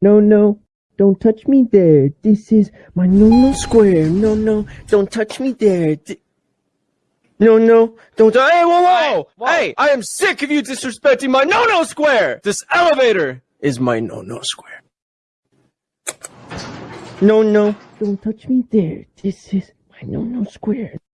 No, no, don't touch me there. This is my no no square. No, no, don't touch me there. No, no, don't. Hey, whoa, whoa, whoa. Hey, I am sick of you disrespecting my no no square. This elevator is my no no square. No, no, don't touch me there. This is my no no square.